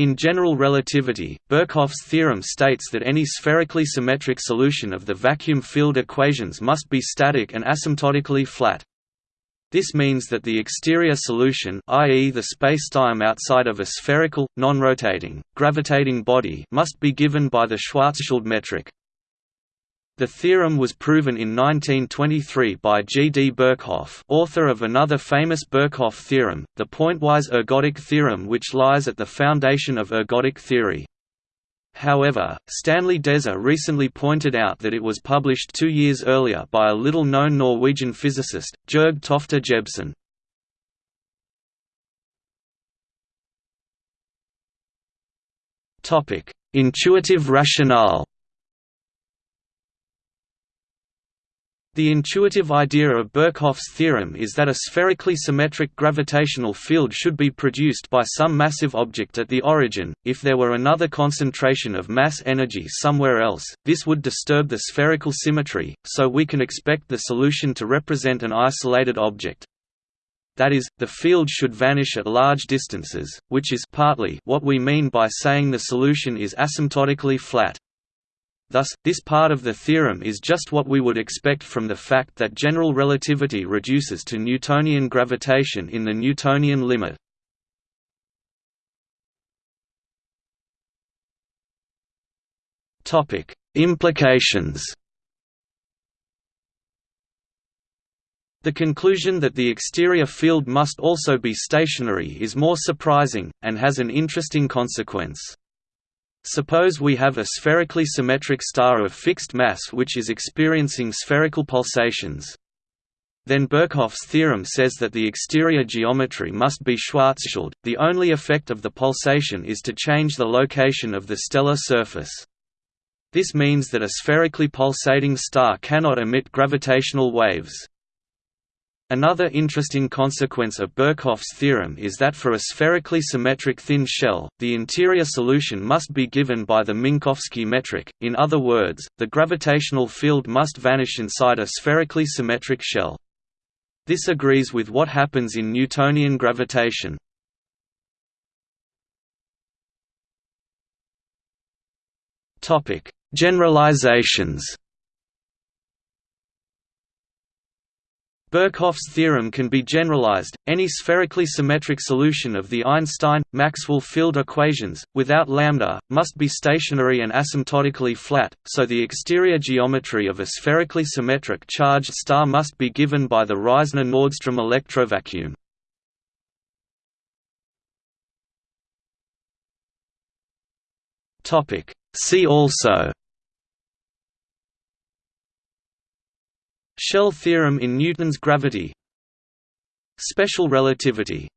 In general relativity, Birkhoff's theorem states that any spherically symmetric solution of the vacuum field equations must be static and asymptotically flat. This means that the exterior solution i.e. the spacetime outside of a spherical, non-rotating, gravitating body must be given by the Schwarzschild metric. The theorem was proven in 1923 by G. D. Birkhoff author of another famous Birkhoff theorem, the pointwise ergodic theorem which lies at the foundation of ergodic theory. However, Stanley Deser recently pointed out that it was published two years earlier by a little-known Norwegian physicist, Georg Tofte Jebsen. Intuitive rationale The intuitive idea of Birkhoff's theorem is that a spherically symmetric gravitational field should be produced by some massive object at the origin. If there were another concentration of mass energy somewhere else, this would disturb the spherical symmetry, so we can expect the solution to represent an isolated object. That is, the field should vanish at large distances, which is partly what we mean by saying the solution is asymptotically flat. Thus, this part of the theorem is just what we would expect from the fact that general relativity reduces to Newtonian gravitation in the Newtonian limit. Implications The conclusion that the exterior field must also be stationary is more surprising, and has an interesting consequence. Suppose we have a spherically symmetric star of fixed mass which is experiencing spherical pulsations. Then Birkhoff's theorem says that the exterior geometry must be Schwarzschild, the only effect of the pulsation is to change the location of the stellar surface. This means that a spherically pulsating star cannot emit gravitational waves. Another interesting consequence of Birkhoff's theorem is that for a spherically symmetric thin shell, the interior solution must be given by the Minkowski metric, in other words, the gravitational field must vanish inside a spherically symmetric shell. This agrees with what happens in Newtonian gravitation. Generalizations Birkhoff's theorem can be generalized, any spherically symmetric solution of the Einstein-Maxwell field equations, without lambda, must be stationary and asymptotically flat, so the exterior geometry of a spherically symmetric charged star must be given by the Reissner-Nordström electrovacuum. See also Shell theorem in Newton's gravity. Special relativity